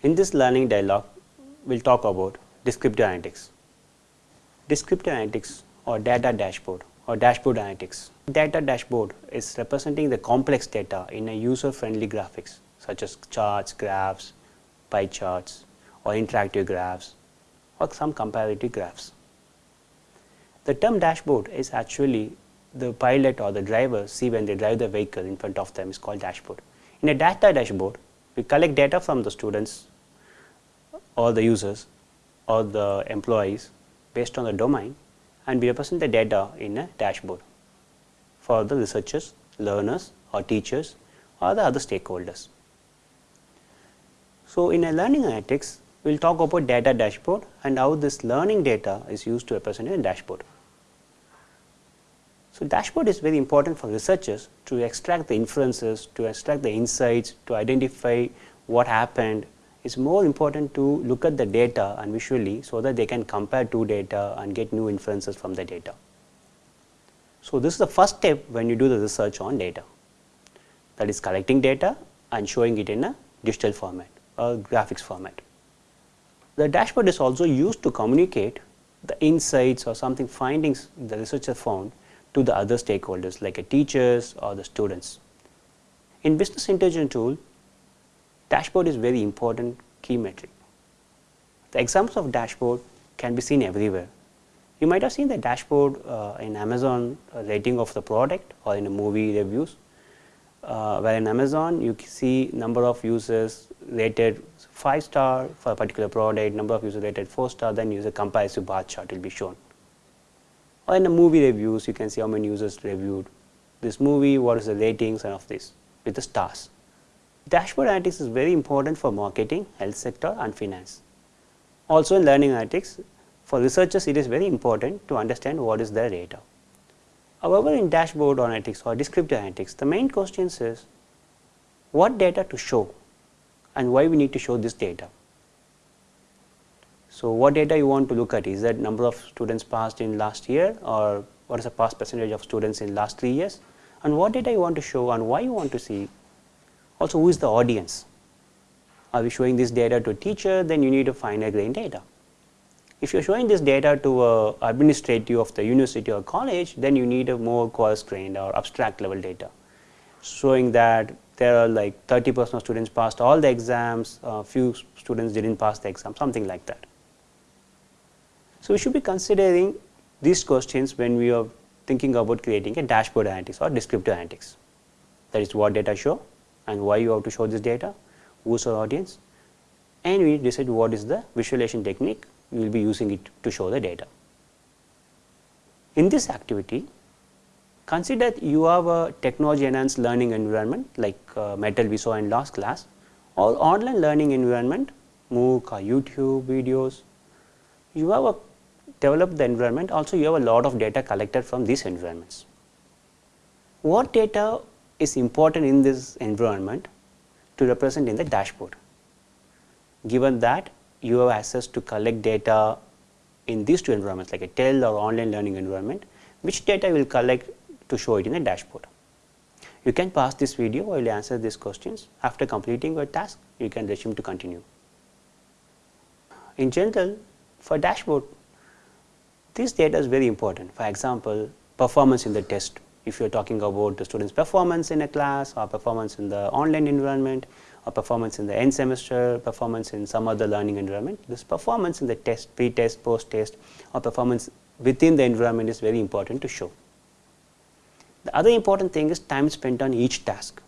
In this learning dialogue, we will talk about descriptive analytics. Descriptive analytics or data dashboard or dashboard analytics. Data dashboard is representing the complex data in a user friendly graphics such as charts, graphs, pie charts or interactive graphs or some comparative graphs. The term dashboard is actually the pilot or the driver see when they drive the vehicle in front of them is called dashboard. In a data dashboard, we collect data from the students or the users or the employees based on the domain and we represent the data in a dashboard for the researchers, learners or teachers or the other stakeholders. So, in a learning analytics, we will talk about data dashboard and how this learning data is used to represent a dashboard. So, dashboard is very important for researchers to extract the inferences, to extract the insights, to identify what happened. It is more important to look at the data and visually, so that they can compare two data and get new inferences from the data. So, this is the first step when you do the research on data that is collecting data and showing it in a digital format or graphics format. The dashboard is also used to communicate the insights or something findings the researcher found to the other stakeholders like a teachers or the students. In business intelligence tool, dashboard is very important key metric. The examples of dashboard can be seen everywhere. You might have seen the dashboard uh, in Amazon uh, rating of the product or in a movie reviews, uh, where in Amazon you see number of users rated 5 star for a particular product, number of users rated 4 star, then use a comparative bar chart will be shown or in the movie reviews you can see how many users reviewed this movie, what is the ratings and of this with the stars. Dashboard analytics is very important for marketing, health sector and finance. Also in learning analytics, for researchers it is very important to understand what is their data. However, in dashboard analytics or descriptive analytics, the main question is what data to show and why we need to show this data. So, what data you want to look at is that number of students passed in last year or what is the pass percentage of students in last 3 years and what data you want to show and why you want to see. Also who is the audience. Are we showing this data to a teacher then you need a finer grain data. If you are showing this data to a administrative of the university or college then you need a more coarse grained or abstract level data showing that there are like 30 percent of students passed all the exams, uh, few students did not pass the exam something like that. So, we should be considering these questions when we are thinking about creating a dashboard analytics or descriptive analytics. That is what data show and why you have to show this data, who is our audience and we decide what is the visualization technique we will be using it to show the data. In this activity, consider you have a technology enhanced learning environment like uh, Metal we saw in last class or online learning environment MOOC or YouTube videos. You have a develop the environment also you have a lot of data collected from these environments. What data is important in this environment to represent in the dashboard? Given that you have access to collect data in these two environments like a TEL or online learning environment, which data will collect to show it in a dashboard. You can pause this video while you answer these questions. After completing your task, you can resume to continue. In general, for dashboard, this data is very important. For example, performance in the test. If you are talking about the student's performance in a class or performance in the online environment or performance in the end semester, performance in some other learning environment, this performance in the test, pre-test, post-test or performance within the environment is very important to show. The other important thing is time spent on each task.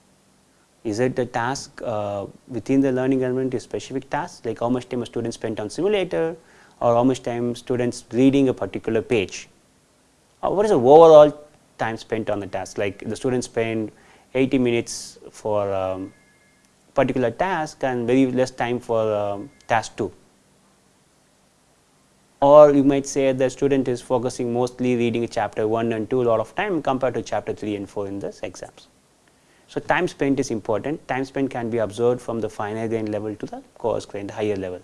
Is it the task uh, within the learning environment is specific task like how much time a student spent on simulator or how much time students reading a particular page. Uh, what is the overall time spent on the task like the students spend 80 minutes for um, particular task and very less time for um, task 2 or you might say the student is focusing mostly reading chapter 1 and 2 a lot of time compared to chapter 3 and 4 in this exams. So, time spent is important, time spent can be observed from the finer grain level to the coarse grain higher level.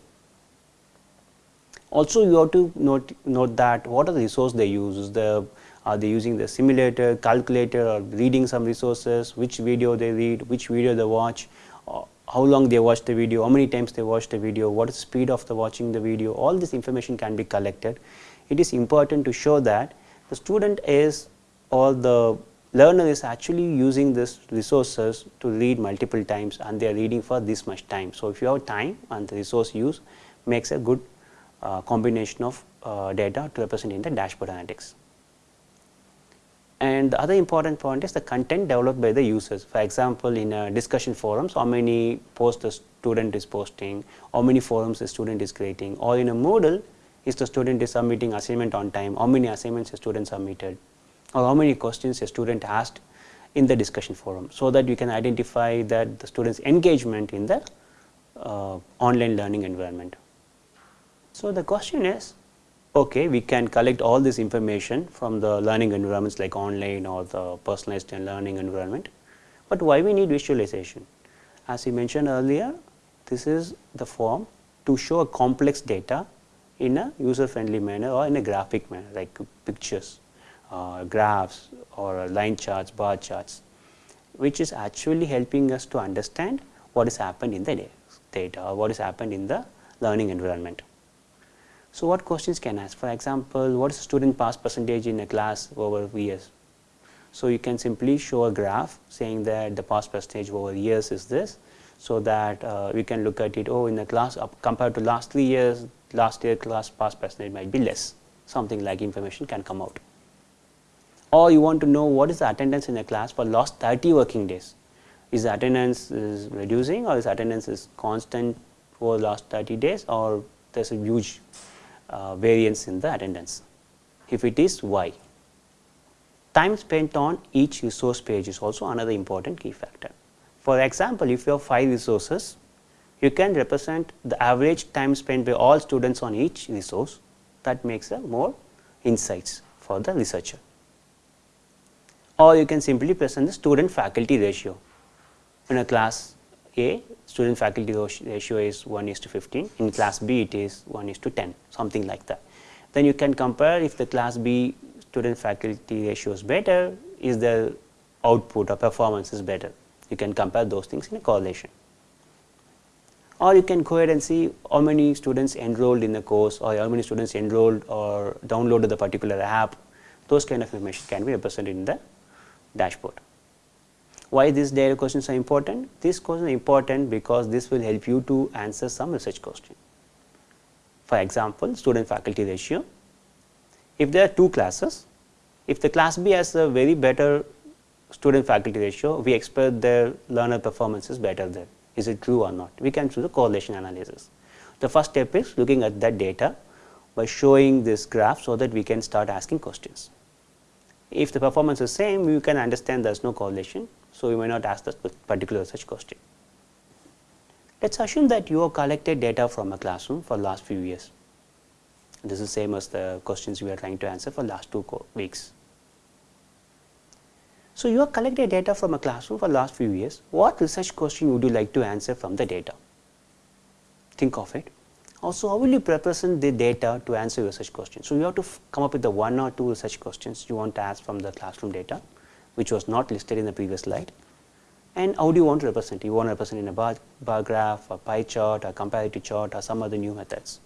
Also you have to note, note that what are the resources they use, the, are they using the simulator, calculator or reading some resources, which video they read, which video they watch, uh, how long they watch the video, how many times they watch the video, what is the speed of the watching the video, all this information can be collected. It is important to show that the student is or the learner is actually using this resources to read multiple times and they are reading for this much time. So, if you have time and the resource use makes a good uh, combination of uh, data to represent in the dashboard analytics. And the other important point is the content developed by the users. For example, in a discussion forums, how many posts the student is posting, how many forums the student is creating, or in a Moodle, is the student is submitting assignment on time, how many assignments the student submitted, or how many questions a student asked in the discussion forum, so that you can identify that the student's engagement in the uh, online learning environment. So, the question is okay, we can collect all this information from the learning environments like online or the personalized learning environment, but why we need visualization? As we mentioned earlier, this is the form to show a complex data in a user friendly manner or in a graphic manner like pictures, uh, graphs or line charts, bar charts, which is actually helping us to understand what has happened in the data or what has happened in the learning environment. So, what questions can ask? For example, what is the student pass percentage in a class over years? So, you can simply show a graph saying that the pass percentage over years is this. So, that uh, we can look at it, oh in the class compared to last 3 years, last year class pass percentage might be less, something like information can come out. Or you want to know what is the attendance in a class for last 30 working days. Is the attendance is reducing or is attendance is constant for last 30 days or there is a huge uh, variance in the attendance. If it is why? Time spent on each resource page is also another important key factor. For example, if you have 5 resources, you can represent the average time spent by all students on each resource that makes a more insights for the researcher. Or you can simply present the student faculty ratio. In a class A, student faculty ratio is 1 is to 15, in class B it is 1 is to 10, something like that. Then you can compare if the class B student faculty ratio is better, is the output or performance is better. You can compare those things in a correlation. Or you can go ahead and see how many students enrolled in the course or how many students enrolled or downloaded the particular app. Those kind of information can be represented in the dashboard. Why these data questions are important? These questions are important because this will help you to answer some research question. For example, student faculty ratio. If there are two classes, if the class B has a very better student faculty ratio, we expect their learner performance is better there. Is it true or not? We can do the correlation analysis. The first step is looking at that data by showing this graph so that we can start asking questions. If the performance is same, you can understand there is no correlation. So, we may not ask this particular such question. Let us assume that you have collected data from a classroom for last few years. This is same as the questions we are trying to answer for last two weeks. So, you have collected data from a classroom for last few years. What research question would you like to answer from the data? Think of it. Also, how will you represent the data to answer your research question? So, you have to come up with the one or two research questions you want to ask from the classroom data which was not listed in the previous slide. And how do you want to represent? You want to represent in a bar, bar graph, a pie chart, a comparative chart or some other new methods.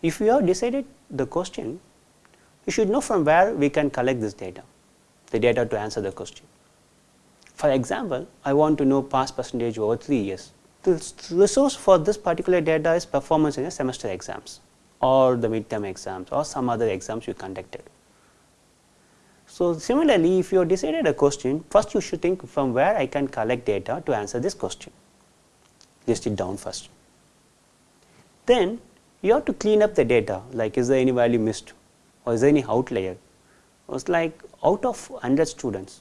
If you have decided the question, you should know from where we can collect this data, the data to answer the question. For example, I want to know pass percentage over 3 years. The resource for this particular data is performance in a semester exams or the midterm exams or some other exams you conducted. So, similarly, if you have decided a question, first you should think from where I can collect data to answer this question, list it down first. Then you have to clean up the data like is there any value missed or is there any outlier. It's like out of 100 students,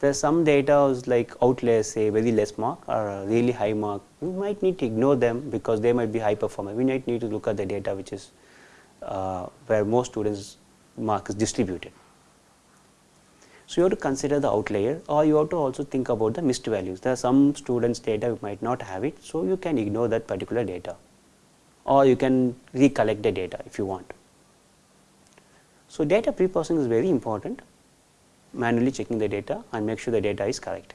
there is some data is like outliers say very less mark or really high mark. We might need to ignore them because they might be high performer. We might need to look at the data which is uh, where most students mark is distributed. So, you have to consider the outlier or you have to also think about the missed values. There are some students data you might not have it. So, you can ignore that particular data or you can recollect the data if you want. So, data pre-processing is very important manually checking the data and make sure the data is correct.